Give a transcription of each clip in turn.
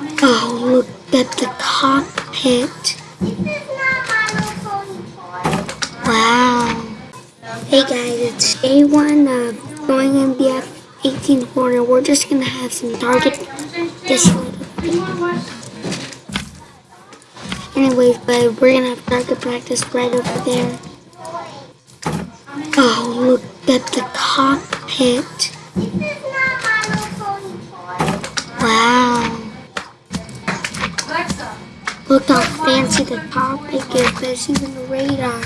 Oh, look at the cockpit. Wow. Hey guys, it's day one uh, of going MBF 18 corner. We're just gonna have some target this little bit. Anyways, but we're gonna have target practice right over there. Oh, look at the cockpit. Wow. Fancy the cockpit is. There's even a radar.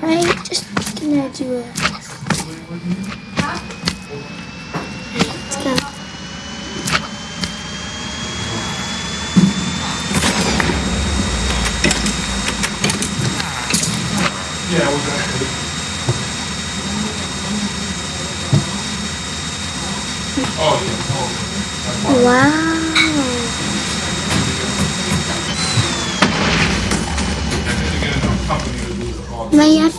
Right? Just gonna do a. Alright, let's go. Yeah, was actually. Oh, yeah, oh. Wow.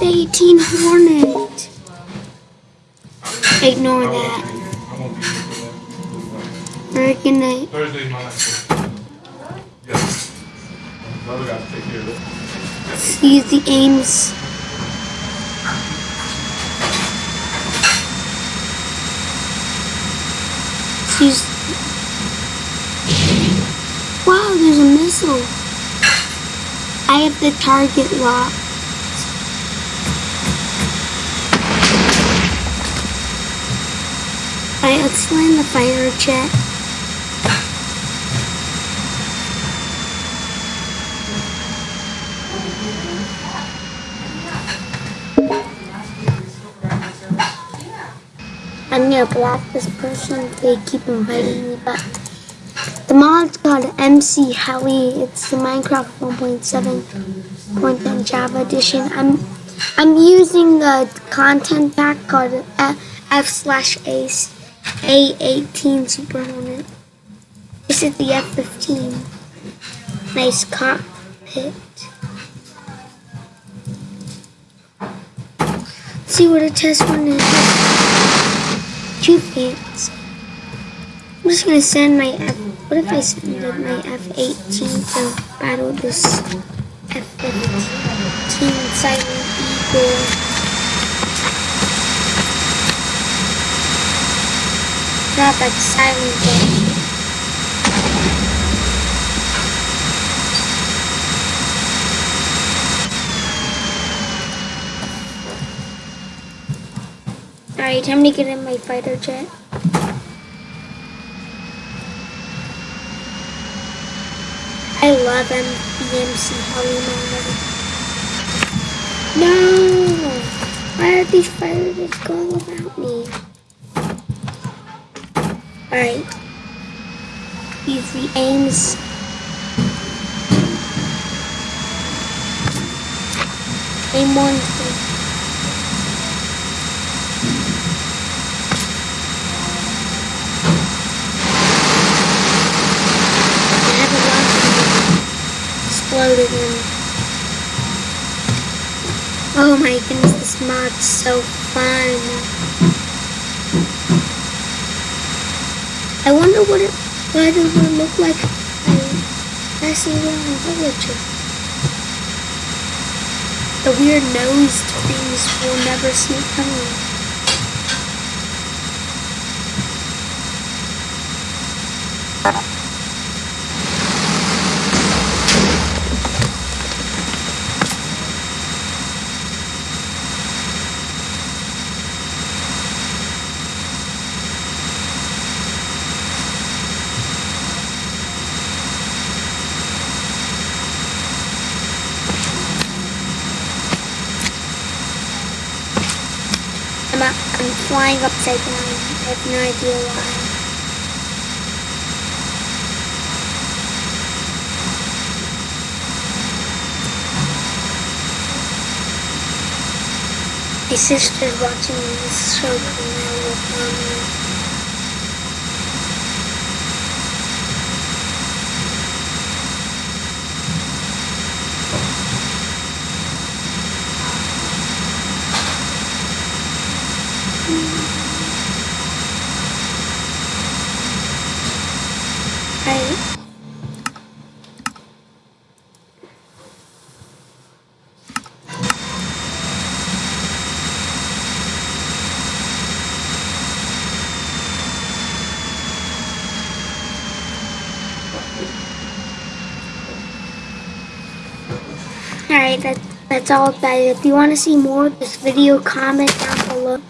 All the. My F 18 Hornet. Ignore that. be- I won't be here for that. We're gonna. Thursday's my. Yes. The other guys take care of it. use the aims. Use. Wow, there's a missile. I have the target locked. Alright, let's land the fire jet. I'm gonna block this person. They keep inviting me, but the mod's called MC Heli. It's the Minecraft 1.7.10 Java edition. I'm I'm using a content pack called F slash Ace A18 Super Hornet. This is the F15. Nice cockpit. Let's see what a test one is two fans. I'm just gonna send my F. What if I send my F18 to battle this F15 Silent Eagle? Drop that silent. Alright, time to get in my fighter jet. I love MBMC Hollywood. No! Why are these fighter jets going without me? Alright. Use the aims. Aim one, of exploded. Oh my goodness, this mod's so fun. I wonder what it what it would look like if I passing around a villager. The weird nosed things we'll never see coming. I'm, up, I'm flying upside down. I have no idea why. My sister's watching this show called Alright. That, that's all guys. If you want to see more of this video, comment down below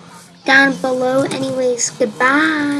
down below. Anyways, goodbye.